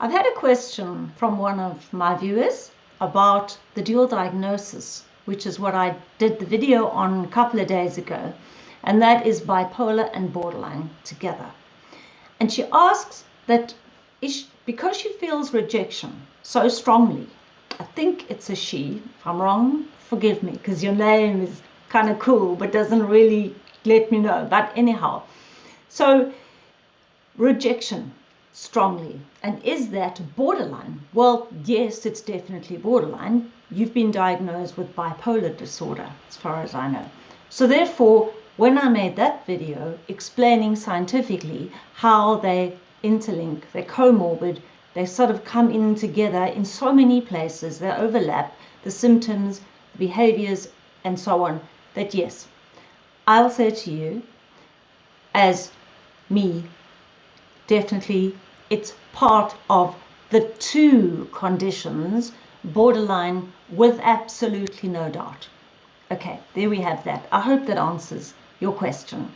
I've had a question from one of my viewers about the dual diagnosis, which is what I did the video on a couple of days ago, and that is bipolar and borderline together. And she asks that because she feels rejection so strongly, I think it's a she. If I'm wrong, forgive me, because your name is kind of cool, but doesn't really let me know. But anyhow, so rejection strongly. And is that borderline? Well, yes, it's definitely borderline. You've been diagnosed with bipolar disorder, as far as I know. So, therefore, when I made that video explaining scientifically how they interlink, they're comorbid, they sort of come in together in so many places, they overlap the symptoms, the behaviors, and so on, that yes, I'll say to you, as me, definitely it's part of the two conditions, borderline with absolutely no doubt. Okay, there we have that. I hope that answers your question.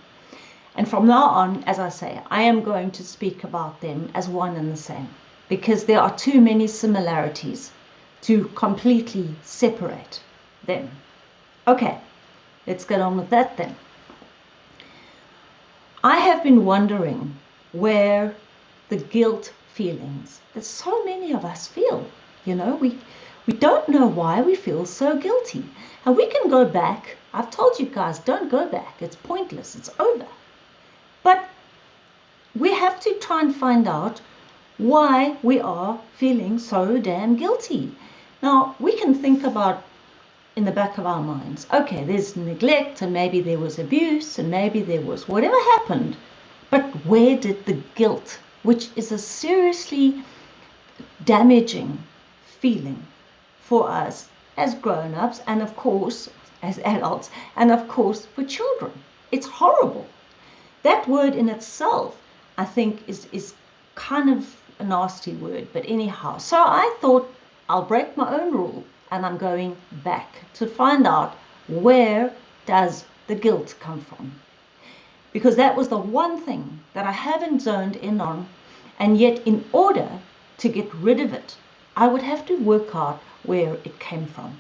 And from now on, as I say, I am going to speak about them as one and the same because there are too many similarities to completely separate them. Okay, let's get on with that then. I have been wondering where the guilt feelings that so many of us feel. You know, we we don't know why we feel so guilty. And we can go back. I've told you guys, don't go back. It's pointless. It's over. But we have to try and find out why we are feeling so damn guilty. Now, we can think about in the back of our minds, okay, there's neglect and maybe there was abuse and maybe there was whatever happened. But where did the guilt which is a seriously damaging feeling for us as grown ups and, of course, as adults, and of course, for children. It's horrible. That word in itself, I think, is, is kind of a nasty word, but anyhow. So I thought I'll break my own rule and I'm going back to find out where does the guilt come from because that was the one thing that I haven't zoned in on. And yet, in order to get rid of it, I would have to work out where it came from.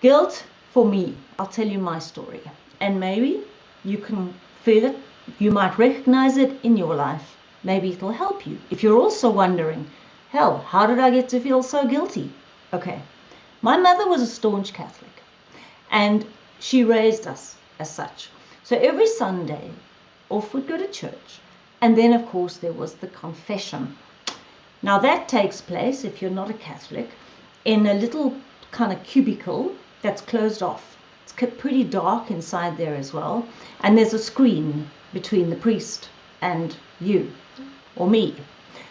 Guilt, for me, I'll tell you my story. And maybe you can feel it, you might recognize it in your life. Maybe it'll help you. If you're also wondering, hell, how did I get to feel so guilty? Okay, my mother was a staunch Catholic and she raised us as such. So every Sunday, off we'd go to church. And then, of course, there was the confession. Now, that takes place, if you're not a Catholic, in a little kind of cubicle that's closed off. It's pretty dark inside there as well. And there's a screen between the priest and you or me.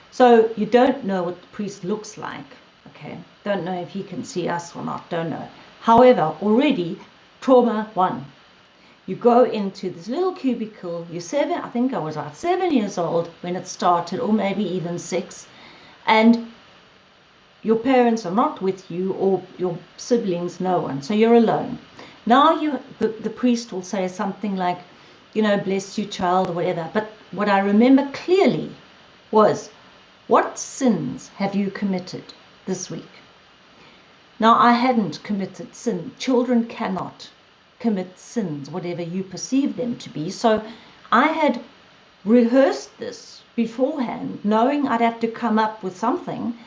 So you don't know what the priest looks like. Okay. Don't know if he can see us or not. Don't know. However, already trauma one you go into this little cubicle. You're seven, I think I was about seven years old when it started, or maybe even six, and your parents are not with you, or your siblings, no one. So you're alone. Now you, the, the priest will say something like, you know, bless you, child, or whatever. But what I remember clearly was, what sins have you committed this week? Now, I hadn't committed sin. Children cannot commit sins, whatever you perceive them to be. So I had rehearsed this beforehand, knowing I'd have to come up with something.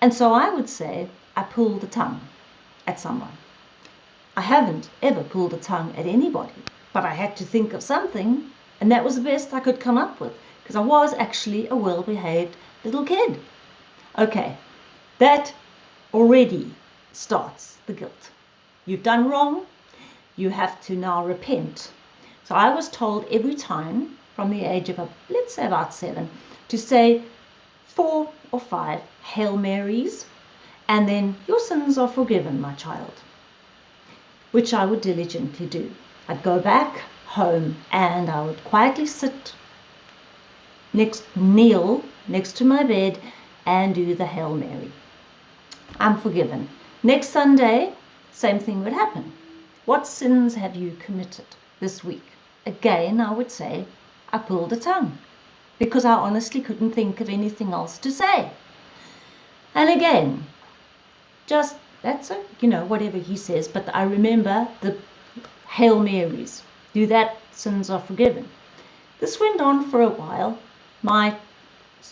And so I would say, I pulled the tongue at someone. I haven't ever pulled a tongue at anybody, but I had to think of something, and that was the best I could come up with, because I was actually a well behaved little kid. Okay, that already starts the guilt. You've done wrong, you have to now repent. So I was told every time from the age of, let's say about seven, to say four or five Hail Marys, and then your sins are forgiven, my child, which I would diligently do. I'd go back home and I would quietly sit next, kneel next to my bed and do the Hail Mary. I'm forgiven. Next Sunday, same thing would happen. What sins have you committed this week? Again, I would say, I pulled a tongue. because I honestly couldn't think of anything else to say. And again, just that's a, you know, whatever he says, but I remember the Hail Marys. Do that, sins are forgiven. This went on for a while. My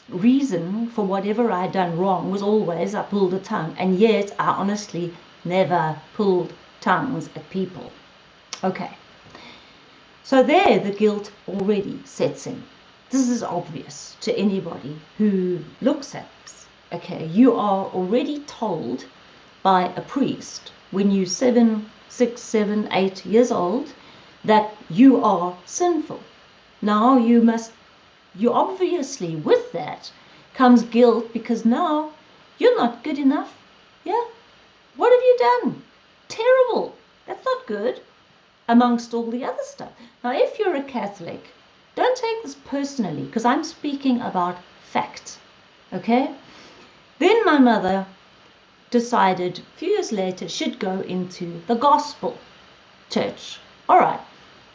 reason for whatever I'd done wrong was always I pulled a tongue, and yet I honestly never pulled tongues at people. Okay. So there the guilt already sets in. This is obvious to anybody who looks at this. Okay, you are already told by a priest when you're seven, six, seven, eight years old that you are sinful. Now you must, you obviously, with that comes guilt because now you're not good enough. Yeah? What have you done? Terrible. That's not good. Amongst all the other stuff. Now, if you're a Catholic, don't take this personally because I'm speaking about fact. Okay? Then my mother decided a few years later she'd go into the gospel church. All right.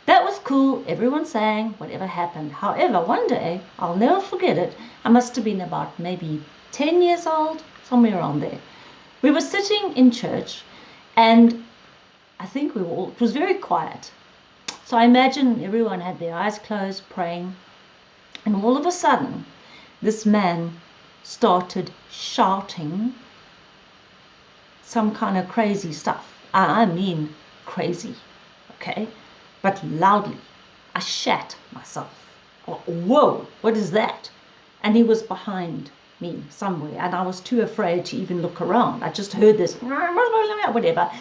That was cool. Everyone sang, whatever happened. However, one day, I'll never forget it. I must have been about maybe 10 years old, somewhere around there. We were sitting in church, and I think we were all, it was very quiet. So I imagine everyone had their eyes closed, praying. And all of a sudden, this man started shouting some kind of crazy stuff. I mean, crazy. Okay? but loudly. I shat myself. Whoa, what is that? And he was behind me somewhere, and I was too afraid to even look around. I just heard this, whatever.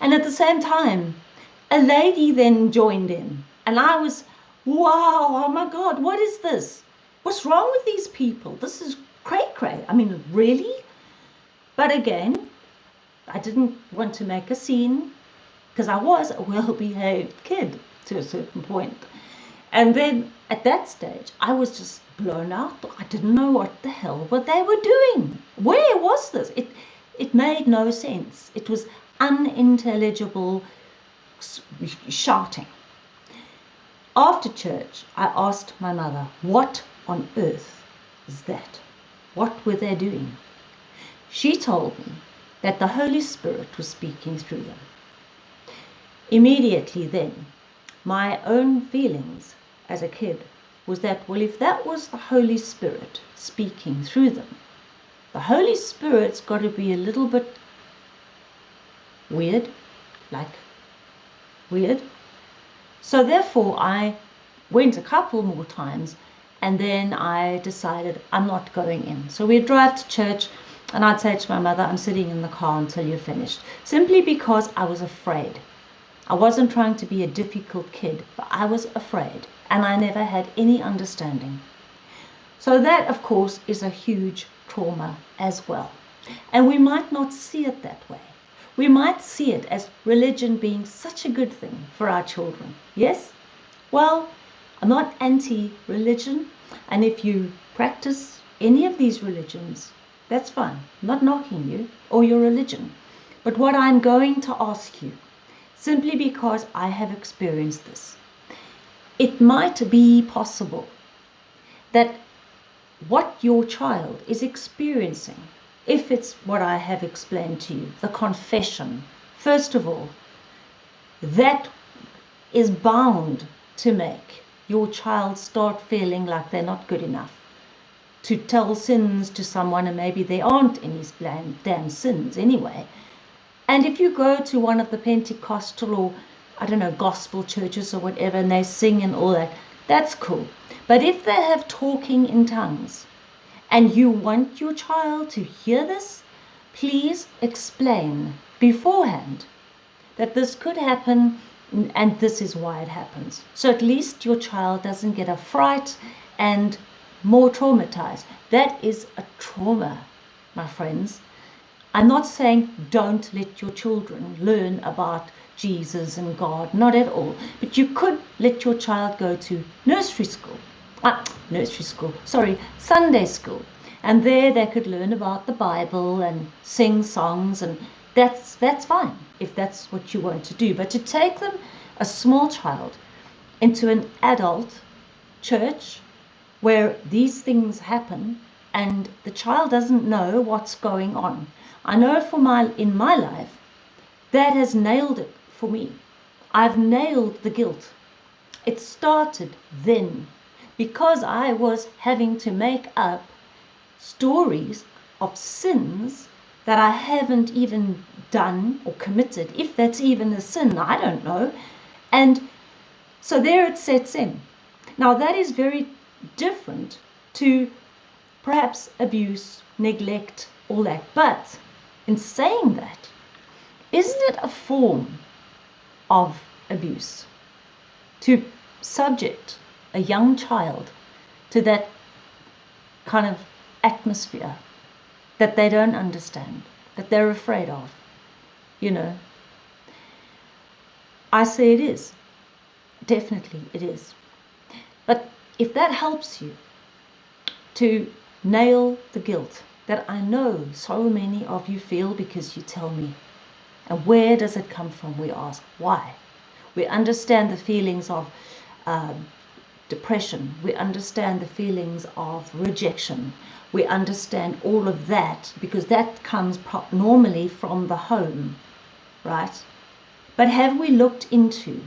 And at the same time, a lady then joined in, and I was, wow, oh my God, what is this? What's wrong with these people? This is cray cray. I mean, really? But again, I didn't want to make a scene because I was a well behaved kid to a certain point. And then at that stage, I was just blown out. I didn't know what the hell what they were doing. Where was this? It it made no sense. It was unintelligible shouting. After church, I asked my mother, "What on earth is that? What were they doing?" She told me that the Holy Spirit was speaking through them. Immediately then, my own feelings as a kid was that, well, if that was the Holy Spirit speaking through them, the Holy Spirit's got to be a little bit weird, like weird. So therefore, I went a couple more times and then I decided I'm not going in. So we'd drive to church and I'd say to my mother, I'm sitting in the car until you're finished, simply because I was afraid. I wasn't trying to be a difficult kid, but I was afraid and I never had any understanding. So, that of course is a huge trauma as well. And we might not see it that way. We might see it as religion being such a good thing for our children. Yes? Well, I'm not anti religion, and if you practice any of these religions, that's fine. I'm not knocking you or your religion. But what I'm going to ask you simply because I have experienced this. It might be possible that what your child is experiencing, if it's what I have explained to you, the confession, first of all, that is bound to make your child start feeling like they're not good enough. To tell sins to someone, and maybe they aren't any damn sins anyway, and if you go to one of the Pentecostal or, I don't know, gospel churches or whatever, and they sing and all that, that's cool. But if they have talking in tongues and you want your child to hear this, please explain beforehand that this could happen and this is why it happens. So at least your child doesn't get a fright and more traumatized. That is a trauma, my friends. I'm not saying don't let your children learn about Jesus and God, not at all. But you could let your child go to nursery school, ah, nursery school, sorry, Sunday school. And there they could learn about the Bible and sing songs, and that's, that's fine if that's what you want to do. But to take them, a small child, into an adult church where these things happen and the child doesn't know what's going on. I know for my in my life that has nailed it for me. I've nailed the guilt. It started then because I was having to make up stories of sins that I haven't even done or committed, if that's even a sin, I don't know. And so there it sets in. Now that is very different to perhaps abuse, neglect, all that. But in saying that, isn't it a form of abuse to subject a young child to that kind of atmosphere that they don't understand, that they're afraid of? You know, I say it is. Definitely it is. But if that helps you to nail the guilt that I know so many of you feel because you tell me. And where does it come from? We ask. Why? We understand the feelings of um, depression. We understand the feelings of rejection. We understand all of that because that comes normally from the home, right? But have we looked into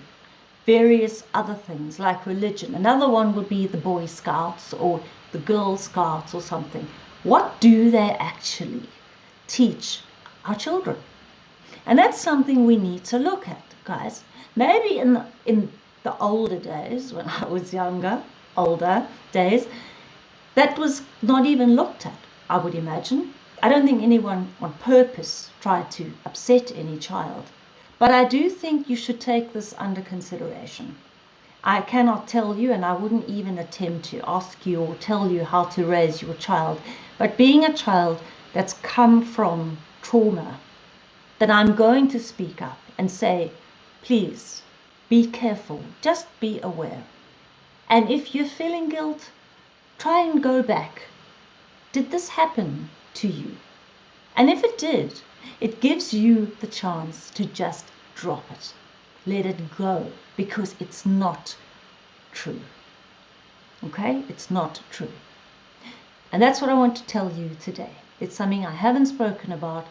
various other things like religion? Another one would be the Boy Scouts or the Girl Scouts or something. What do they actually teach our children? And that's something we need to look at, guys. Maybe in the, in the older days, when I was younger, older days, that was not even looked at, I would imagine. I don't think anyone on purpose tried to upset any child. But I do think you should take this under consideration. I cannot tell you, and I wouldn't even attempt to ask you or tell you how to raise your child. But being a child that's come from trauma, then I'm going to speak up and say, please be careful, just be aware. And if you're feeling guilt, try and go back. Did this happen to you? And if it did, it gives you the chance to just drop it. Let it go because it's not true. Okay? It's not true. And that's what I want to tell you today. It's something I haven't spoken about,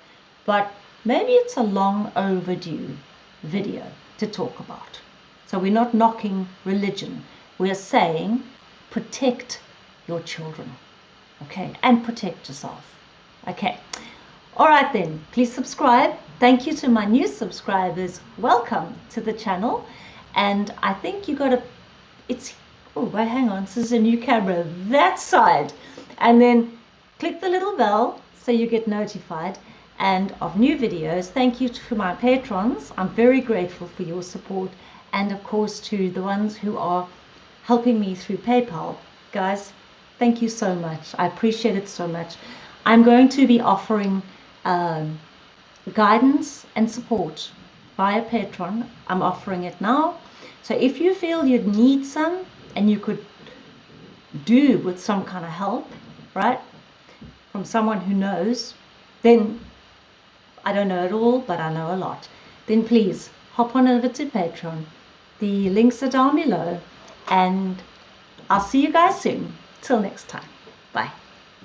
but maybe it's a long overdue video to talk about. So we're not knocking religion. We're saying protect your children. Okay? And protect yourself. Okay. All right then, please subscribe. Thank you to my new subscribers. Welcome to the channel. And I think you got a, it's, oh, wait, hang on, this is a new camera, that side. And then click the little bell so you get notified and of new videos. Thank you to my patrons. I'm very grateful for your support. And of course to the ones who are helping me through PayPal. Guys, thank you so much. I appreciate it so much. I'm going to be offering um, guidance and support via Patreon. I'm offering it now. So if you feel you'd need some and you could do with some kind of help, right, from someone who knows, then I don't know it all, but I know a lot. Then please hop on over to Patreon. The links are down below, and I'll see you guys soon. Till next time. Bye.